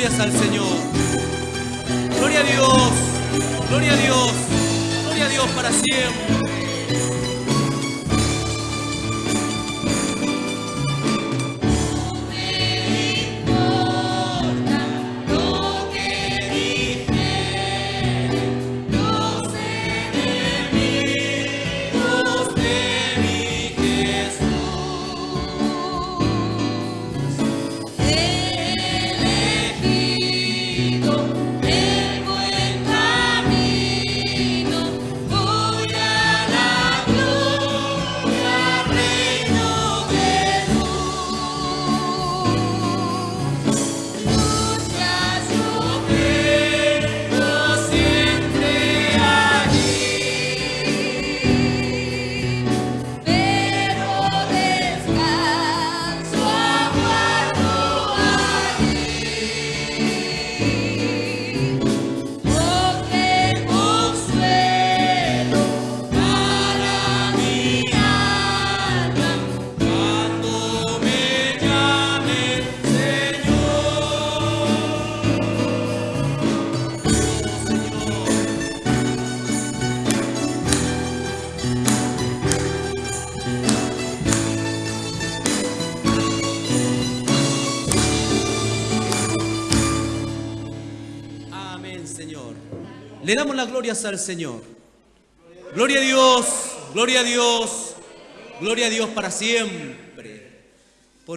Glorias al Señor. Gloria a Dios. Gloria a Dios. Gloria a Dios para siempre. Le damos las glorias al Señor. Gloria a Dios, gloria a Dios, gloria a Dios para siempre.